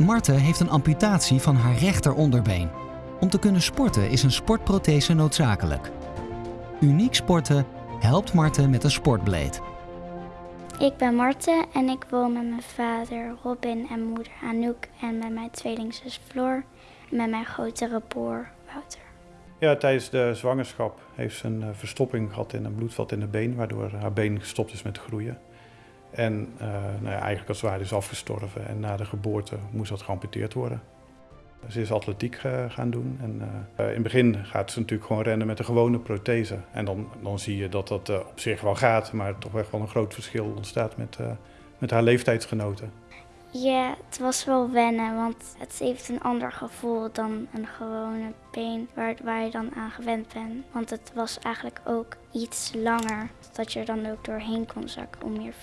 Marte heeft een amputatie van haar rechteronderbeen. Om te kunnen sporten is een sportprothese noodzakelijk. Uniek Sporten helpt Marte met een sportbleed. Ik ben Marte en ik woon met mijn vader Robin en moeder Anouk en met mijn tweelingzus Floor en met mijn grotere broer Wouter. Ja, tijdens de zwangerschap heeft ze een eh, verstopping gehad in een bloedvat in de been, waardoor haar been gestopt is met groeien. En uh, nou ja, eigenlijk als het is afgestorven en na de geboorte moest dat geamputeerd worden. Ze is atletiek uh, gaan doen en uh, in het begin gaat ze natuurlijk gewoon rennen met een gewone prothese. En dan, dan zie je dat dat op zich wel gaat, maar toch echt wel een groot verschil ontstaat met, met haar leeftijdsgenoten. Ja, het was wel wennen, want het heeft een ander gevoel dan een gewone been waar, waar je dan aan gewend bent. Want het was eigenlijk ook iets langer, dat je er dan ook doorheen kon zakken om meer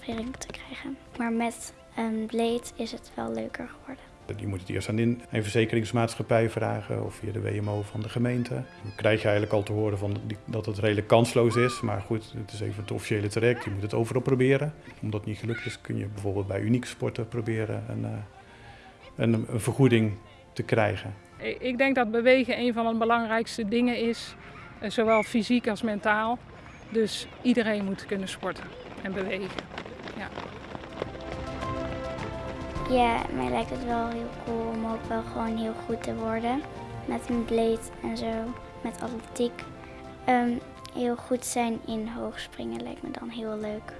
veering te krijgen. Maar met een bleed is het wel leuker geworden. Je moet het eerst aan een verzekeringsmaatschappij vragen of via de WMO van de gemeente. Dan krijg je eigenlijk al te horen van dat het redelijk kansloos is. Maar goed, het is even het officiële traject. Je moet het overal proberen. Omdat het niet gelukt is, kun je bijvoorbeeld bij Uniek Sporten proberen een, eh, een, een vergoeding te krijgen. Ik denk dat bewegen een van de belangrijkste dingen is, eh, zowel fysiek als mentaal. Dus iedereen moet kunnen sporten en bewegen. Ja. Ja, mij lijkt het wel heel cool om ook wel gewoon heel goed te worden. Met een bleed en zo, met atletiek. Um, heel goed zijn in hoogspringen lijkt me dan heel leuk.